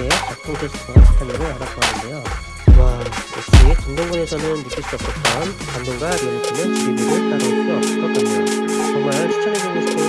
네, 이렇게 작동 테스트와 스타일을 알아보았는데요. 와, 역시 중동군에서는 느낄 수 없었던 감동과 리얼리티는 지리를 따로 올 수 없을 것 같네요. 정말 추천해주고 싶은